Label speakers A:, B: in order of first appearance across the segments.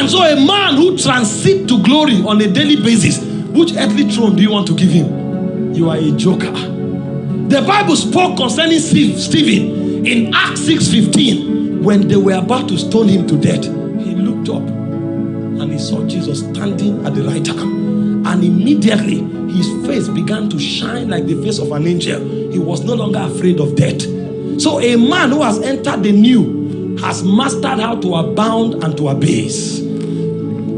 A: And so a man who transits to glory on a daily basis, which earthly throne do you want to give him? You are a joker. The Bible spoke concerning Stephen in Acts 6:15 when they were about to stone him to death. He looked up and he saw Jesus standing at the right hand. And immediately his face began to shine like the face of an angel. He was no longer afraid of death. So a man who has entered the new has mastered how to abound and to abase.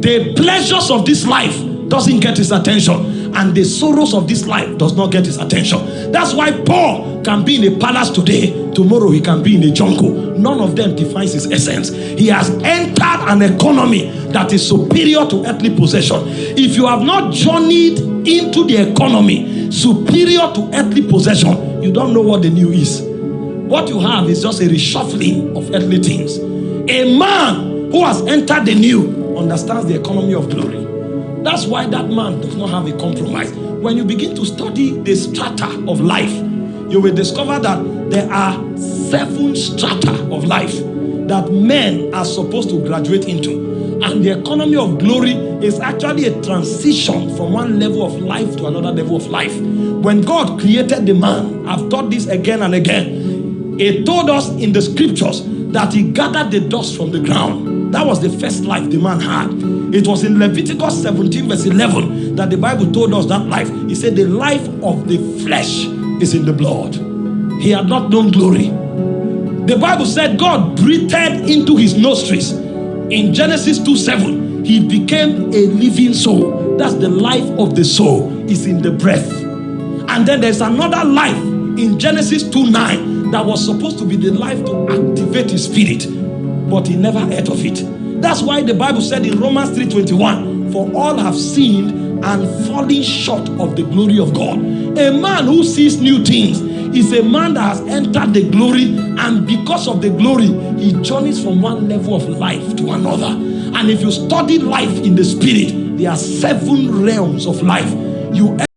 A: The pleasures of this life doesn't get his attention and the sorrows of this life does not get his attention. That's why Paul can be in a palace today, tomorrow he can be in a jungle. None of them defines his essence. He has entered an economy that is superior to earthly possession. If you have not journeyed into the economy superior to earthly possession, you don't know what the new is. What you have is just a reshuffling of earthly things. A man who has entered the new understands the economy of glory. That's why that man does not have a compromise. When you begin to study the strata of life, you will discover that there are seven strata of life that men are supposed to graduate into. And the economy of glory is actually a transition from one level of life to another level of life. When God created the man, I've taught this again and again, he told us in the scriptures that he gathered the dust from the ground. That was the first life the man had. It was in Leviticus 17 verse 11 that the Bible told us that life. He said the life of the flesh is in the blood. He had not known glory. The Bible said God breathed into his nostrils. In Genesis 2 7, he became a living soul. That's the life of the soul is in the breath. And then there's another life in Genesis 2 9 that was supposed to be the life to activate his spirit, but he never heard of it. That's why the Bible said in Romans 3:21, for all have sinned and fallen short of the glory of God. A man who sees new things is a man that has entered the glory, and because of the glory, he journeys from one level of life to another. And if you study life in the spirit, there are seven realms of life. You